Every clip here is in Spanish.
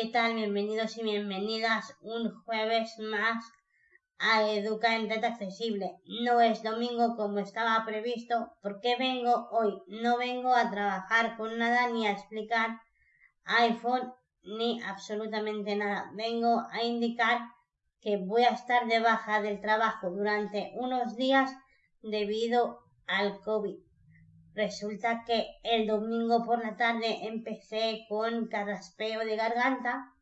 ¿qué tal? Bienvenidos y bienvenidas un jueves más a Educa en Red Accesible. No es domingo como estaba previsto. ¿Por qué vengo hoy? No vengo a trabajar con nada ni a explicar iPhone ni absolutamente nada. Vengo a indicar que voy a estar de baja del trabajo durante unos días debido al COVID. Resulta que el domingo por la tarde empecé con carraspeo de garganta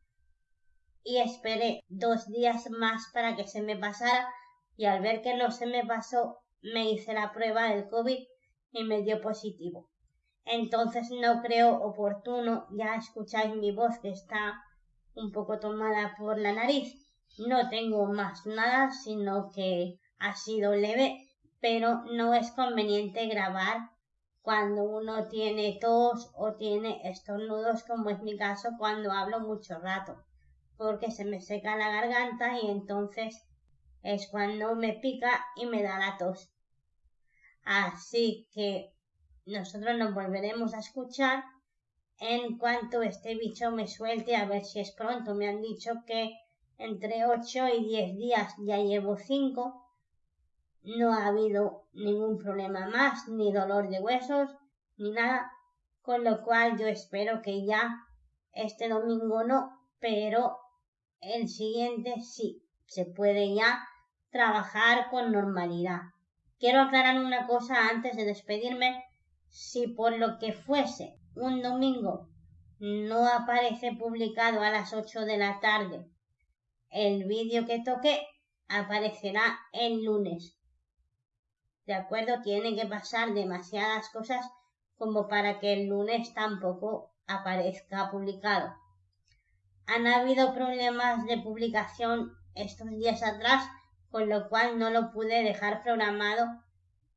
y esperé dos días más para que se me pasara y al ver que no se me pasó me hice la prueba del COVID y me dio positivo. Entonces no creo oportuno, ya escucháis mi voz que está un poco tomada por la nariz. No tengo más nada, sino que ha sido leve, pero no es conveniente grabar cuando uno tiene tos o tiene estornudos, como es mi caso cuando hablo mucho rato, porque se me seca la garganta y entonces es cuando me pica y me da la tos. Así que nosotros nos volveremos a escuchar en cuanto este bicho me suelte a ver si es pronto. Me han dicho que entre 8 y 10 días ya llevo 5 no ha habido ningún problema más, ni dolor de huesos, ni nada, con lo cual yo espero que ya este domingo no, pero el siguiente sí, se puede ya trabajar con normalidad. Quiero aclarar una cosa antes de despedirme. Si por lo que fuese un domingo no aparece publicado a las 8 de la tarde el vídeo que toqué, aparecerá el lunes. ¿De acuerdo? Tienen que pasar demasiadas cosas como para que el lunes tampoco aparezca publicado. Han habido problemas de publicación estos días atrás, con lo cual no lo pude dejar programado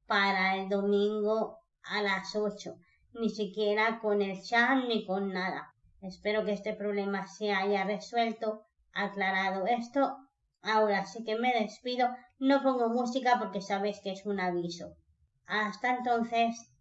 para el domingo a las 8, ni siquiera con el chat ni con nada. Espero que este problema se haya resuelto, aclarado esto Ahora sí que me despido. No pongo música porque sabéis que es un aviso. Hasta entonces.